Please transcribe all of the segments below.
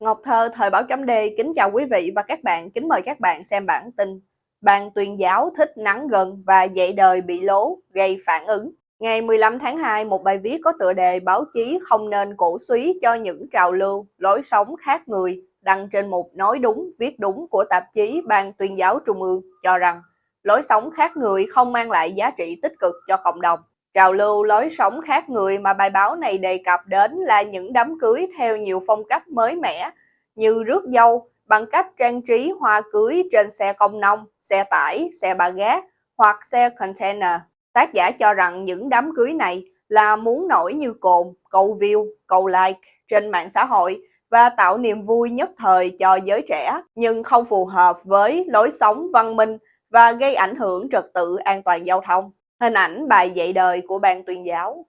Ngọc Thơ, Thời báo chấm D, kính chào quý vị và các bạn, kính mời các bạn xem bản tin. Ban tuyên giáo thích nắng gần và dạy đời bị lố, gây phản ứng. Ngày 15 tháng 2, một bài viết có tựa đề báo chí không nên cổ suý cho những trào lưu, lối sống khác người, đăng trên một nói đúng, viết đúng của tạp chí Ban tuyên giáo Trung ương cho rằng lối sống khác người không mang lại giá trị tích cực cho cộng đồng. Trào lưu lối sống khác người mà bài báo này đề cập đến là những đám cưới theo nhiều phong cách mới mẻ như rước dâu bằng cách trang trí hoa cưới trên xe công nông, xe tải, xe ba gác hoặc xe container. Tác giả cho rằng những đám cưới này là muốn nổi như cồn, câu view, câu like trên mạng xã hội và tạo niềm vui nhất thời cho giới trẻ, nhưng không phù hợp với lối sống văn minh và gây ảnh hưởng trật tự an toàn giao thông. Hình ảnh bài dạy đời của ban tuyên giáo.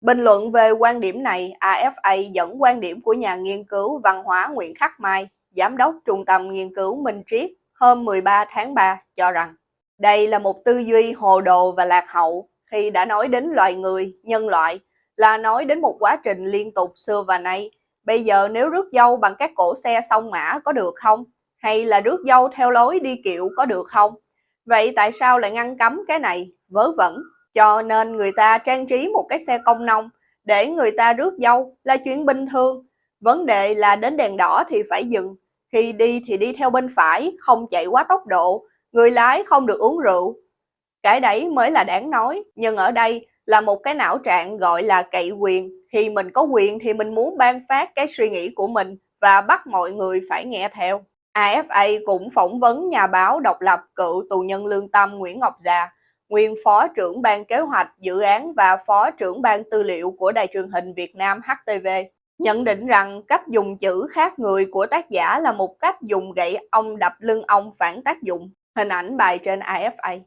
Bình luận về quan điểm này, AFA dẫn quan điểm của nhà nghiên cứu văn hóa Nguyễn Khắc Mai, Giám đốc Trung tâm Nghiên cứu Minh Triết hôm 13 tháng 3 cho rằng đây là một tư duy hồ đồ và lạc hậu khi đã nói đến loài người, nhân loại là nói đến một quá trình liên tục xưa và nay. Bây giờ nếu rước dâu bằng các cổ xe sông mã có được không? Hay là rước dâu theo lối đi kiệu có được không? Vậy tại sao lại ngăn cấm cái này? Vớ vẩn. Cho nên người ta trang trí một cái xe công nông để người ta rước dâu là chuyện bình thường. Vấn đề là đến đèn đỏ thì phải dừng. Khi đi thì đi theo bên phải, không chạy quá tốc độ. Người lái không được uống rượu. Cái đấy mới là đáng nói. Nhưng ở đây là một cái não trạng gọi là cậy quyền. Khi mình có quyền thì mình muốn ban phát cái suy nghĩ của mình và bắt mọi người phải nghe theo. AFA cũng phỏng vấn nhà báo độc lập cựu tù nhân lương tâm Nguyễn Ngọc Già, nguyên phó trưởng ban kế hoạch dự án và phó trưởng ban tư liệu của Đài truyền hình Việt Nam HTV, nhận định rằng cách dùng chữ khác người của tác giả là một cách dùng gậy ông đập lưng ông phản tác dụng. Hình ảnh bài trên AFA.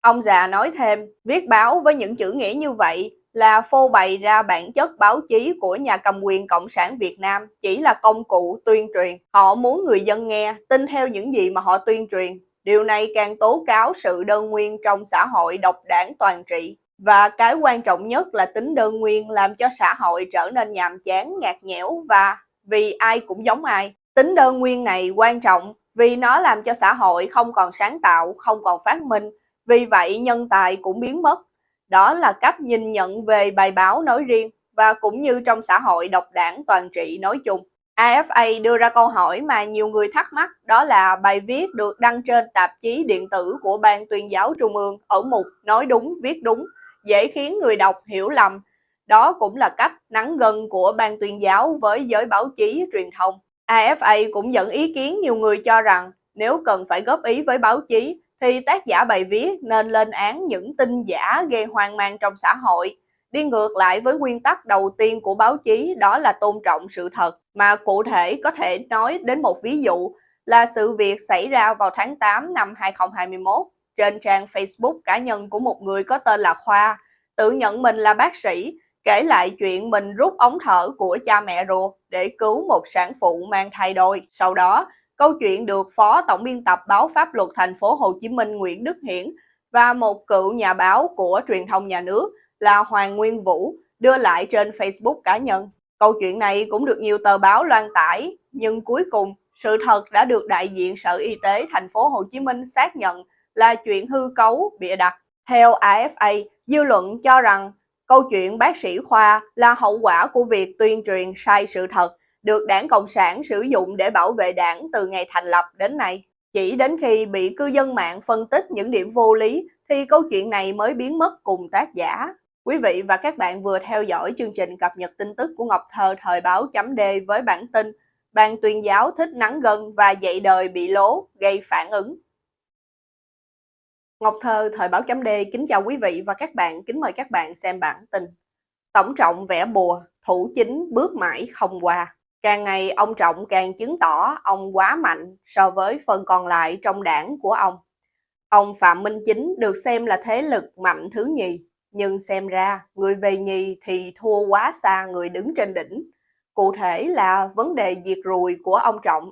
Ông già nói thêm, viết báo với những chữ nghĩa như vậy là phô bày ra bản chất báo chí của nhà cầm quyền Cộng sản Việt Nam chỉ là công cụ tuyên truyền. Họ muốn người dân nghe, tin theo những gì mà họ tuyên truyền. Điều này càng tố cáo sự đơn nguyên trong xã hội độc đảng toàn trị. Và cái quan trọng nhất là tính đơn nguyên làm cho xã hội trở nên nhàm chán, nhạt nhẽo và vì ai cũng giống ai. Tính đơn nguyên này quan trọng vì nó làm cho xã hội không còn sáng tạo, không còn phát minh. Vì vậy nhân tài cũng biến mất đó là cách nhìn nhận về bài báo nói riêng và cũng như trong xã hội độc đảng toàn trị nói chung. AFA đưa ra câu hỏi mà nhiều người thắc mắc đó là bài viết được đăng trên tạp chí điện tử của Ban tuyên giáo Trung ương ở mục Nói đúng, viết đúng, dễ khiến người đọc hiểu lầm. Đó cũng là cách nắng gần của Ban tuyên giáo với giới báo chí truyền thông. AFA cũng dẫn ý kiến nhiều người cho rằng nếu cần phải góp ý với báo chí thì tác giả bài viết nên lên án những tin giả gây hoang mang trong xã hội, đi ngược lại với nguyên tắc đầu tiên của báo chí đó là tôn trọng sự thật, mà cụ thể có thể nói đến một ví dụ là sự việc xảy ra vào tháng 8 năm 2021 trên trang Facebook cá nhân của một người có tên là Khoa, tự nhận mình là bác sĩ, kể lại chuyện mình rút ống thở của cha mẹ ruột để cứu một sản phụ mang thai đôi. Sau đó, Câu chuyện được Phó Tổng biên tập báo Pháp luật thành phố Hồ Chí Minh Nguyễn Đức Hiển và một cựu nhà báo của truyền thông nhà nước là Hoàng Nguyên Vũ đưa lại trên Facebook cá nhân. Câu chuyện này cũng được nhiều tờ báo loan tải, nhưng cuối cùng sự thật đã được đại diện Sở Y tế thành phố Hồ Chí Minh xác nhận là chuyện hư cấu, bịa đặt. Theo AFA, dư luận cho rằng câu chuyện bác sĩ Khoa là hậu quả của việc tuyên truyền sai sự thật được đảng Cộng sản sử dụng để bảo vệ đảng từ ngày thành lập đến nay. Chỉ đến khi bị cư dân mạng phân tích những điểm vô lý thì câu chuyện này mới biến mất cùng tác giả. Quý vị và các bạn vừa theo dõi chương trình cập nhật tin tức của Ngọc Thơ thời báo chấm D với bản tin Ban tuyên giáo thích nắng gần và dạy đời bị lố, gây phản ứng. Ngọc Thơ thời báo chấm D kính chào quý vị và các bạn, kính mời các bạn xem bản tin. Tổng trọng vẽ bùa, thủ chính bước mãi không qua. Càng ngày ông Trọng càng chứng tỏ ông quá mạnh so với phần còn lại trong đảng của ông. Ông Phạm Minh Chính được xem là thế lực mạnh thứ nhì, nhưng xem ra người về nhì thì thua quá xa người đứng trên đỉnh. Cụ thể là vấn đề diệt ruồi của ông Trọng.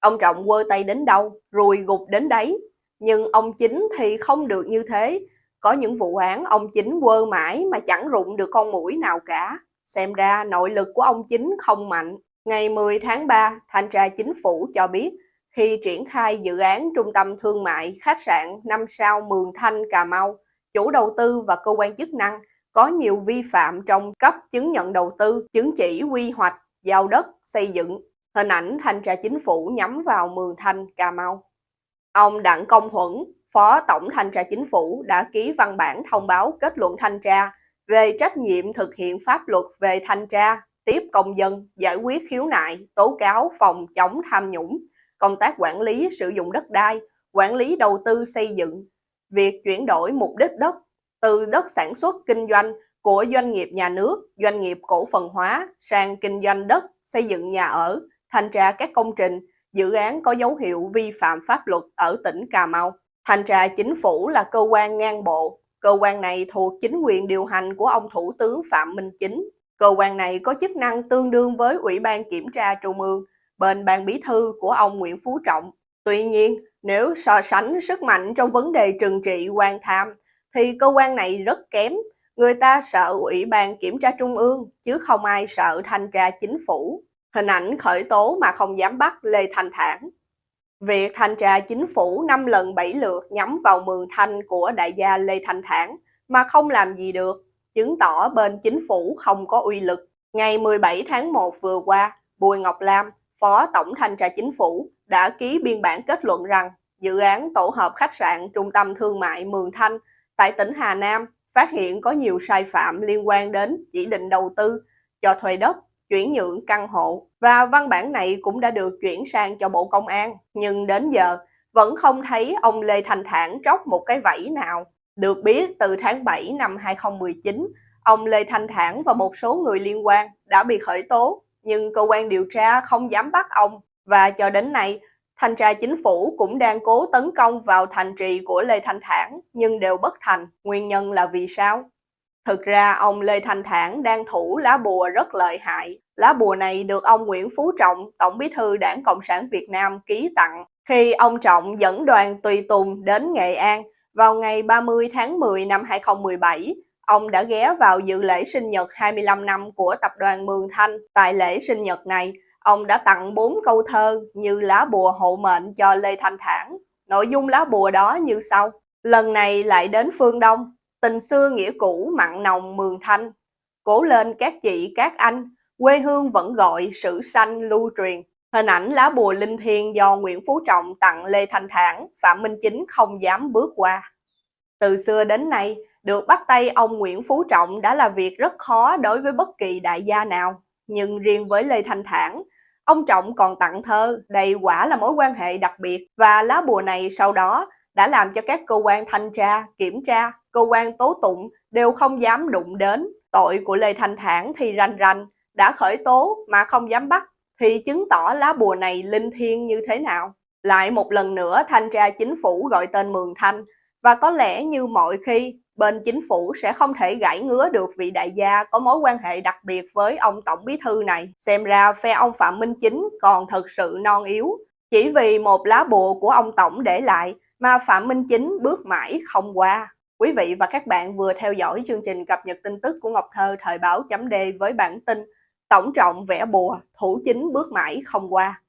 Ông Trọng quơ tay đến đâu, ruồi gục đến đấy. Nhưng ông Chính thì không được như thế. Có những vụ án ông Chính quơ mãi mà chẳng rụng được con mũi nào cả. Xem ra nội lực của ông Chính không mạnh. Ngày 10 tháng 3, Thanh tra Chính phủ cho biết khi triển khai dự án trung tâm thương mại khách sạn 5 sao Mường Thanh Cà Mau, chủ đầu tư và cơ quan chức năng có nhiều vi phạm trong cấp chứng nhận đầu tư, chứng chỉ quy hoạch, giao đất, xây dựng. Hình ảnh thanh tra chính phủ nhắm vào Mường Thanh, Cà Mau. Ông Đặng Công Huẩn, Phó Tổng Thanh tra Chính phủ đã ký văn bản thông báo kết luận thanh tra về trách nhiệm thực hiện pháp luật về thanh tra, tiếp công dân, giải quyết khiếu nại, tố cáo phòng chống tham nhũng, công tác quản lý sử dụng đất đai, quản lý đầu tư xây dựng, việc chuyển đổi mục đích đất từ đất sản xuất kinh doanh của doanh nghiệp nhà nước, doanh nghiệp cổ phần hóa sang kinh doanh đất, xây dựng nhà ở, thanh tra các công trình, dự án có dấu hiệu vi phạm pháp luật ở tỉnh Cà Mau. Thanh tra chính phủ là cơ quan ngang bộ, cơ quan này thuộc chính quyền điều hành của ông Thủ tướng Phạm Minh Chính. Cơ quan này có chức năng tương đương với Ủy ban Kiểm tra Trung ương, bên ban bí thư của ông Nguyễn Phú Trọng. Tuy nhiên, nếu so sánh sức mạnh trong vấn đề trừng trị quan tham, thì cơ quan này rất kém. Người ta sợ Ủy ban Kiểm tra Trung ương, chứ không ai sợ thanh tra chính phủ. Hình ảnh khởi tố mà không dám bắt Lê Thanh Thản. Việc thanh tra chính phủ 5 lần 7 lượt nhắm vào mường thanh của đại gia Lê Thanh Thản mà không làm gì được, chứng tỏ bên chính phủ không có uy lực. Ngày 17 tháng 1 vừa qua, Bùi Ngọc Lam, Phó Tổng Thanh tra Chính phủ đã ký biên bản kết luận rằng dự án tổ hợp khách sạn trung tâm thương mại Mường Thanh tại tỉnh Hà Nam phát hiện có nhiều sai phạm liên quan đến chỉ định đầu tư, cho thuê đất, chuyển nhượng căn hộ và văn bản này cũng đã được chuyển sang cho Bộ Công an. Nhưng đến giờ vẫn không thấy ông Lê Thành Thản tróc một cái vẫy nào. Được biết từ tháng 7 năm 2019, ông Lê Thanh Thản và một số người liên quan đã bị khởi tố, nhưng cơ quan điều tra không dám bắt ông. Và cho đến nay, thanh tra chính phủ cũng đang cố tấn công vào thành trì của Lê Thanh Thản, nhưng đều bất thành. Nguyên nhân là vì sao? Thực ra ông Lê Thanh Thản đang thủ lá bùa rất lợi hại. Lá bùa này được ông Nguyễn Phú Trọng, Tổng bí thư Đảng Cộng sản Việt Nam ký tặng khi ông Trọng dẫn đoàn tùy tùng đến Nghệ An vào ngày 30 tháng 10 năm 2017. Ông đã ghé vào dự lễ sinh nhật 25 năm của tập đoàn Mường Thanh. Tại lễ sinh nhật này, ông đã tặng 4 câu thơ như lá bùa hộ mệnh cho Lê Thanh Thản. Nội dung lá bùa đó như sau. Lần này lại đến phương Đông, tình xưa nghĩa cũ mặn nồng mường thanh. Cố lên các chị các anh, quê hương vẫn gọi sử sanh lưu truyền. Hình ảnh lá bùa linh thiêng do Nguyễn Phú Trọng tặng Lê Thanh Thản, Phạm Minh Chính không dám bước qua. Từ xưa đến nay, được bắt tay ông Nguyễn Phú Trọng đã là việc rất khó đối với bất kỳ đại gia nào. Nhưng riêng với Lê Thanh Thản, ông Trọng còn tặng thơ, đây quả là mối quan hệ đặc biệt và lá bùa này sau đó đã làm cho các cơ quan thanh tra, kiểm tra, cơ quan tố tụng đều không dám đụng đến. Tội của Lê Thanh Thản thì ranh ranh, đã khởi tố mà không dám bắt, thì chứng tỏ lá bùa này linh thiêng như thế nào. Lại một lần nữa thanh tra chính phủ gọi tên Mường Thanh, và có lẽ như mọi khi, bên chính phủ sẽ không thể gãy ngứa được vị đại gia có mối quan hệ đặc biệt với ông Tổng Bí Thư này. Xem ra phe ông Phạm Minh Chính còn thật sự non yếu. Chỉ vì một lá bùa của ông Tổng để lại mà Phạm Minh Chính bước mãi không qua. Quý vị và các bạn vừa theo dõi chương trình cập nhật tin tức của Ngọc Thơ thời báo chấm D với bản tin Tổng trọng vẽ bùa, thủ chính bước mãi không qua.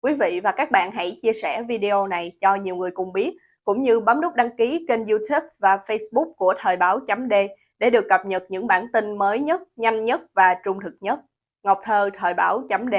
Quý vị và các bạn hãy chia sẻ video này cho nhiều người cùng biết, cũng như bấm nút đăng ký kênh youtube và facebook của thời báo chấm D để được cập nhật những bản tin mới nhất, nhanh nhất và trung thực nhất. Ngọc Thơ thời báo chấm D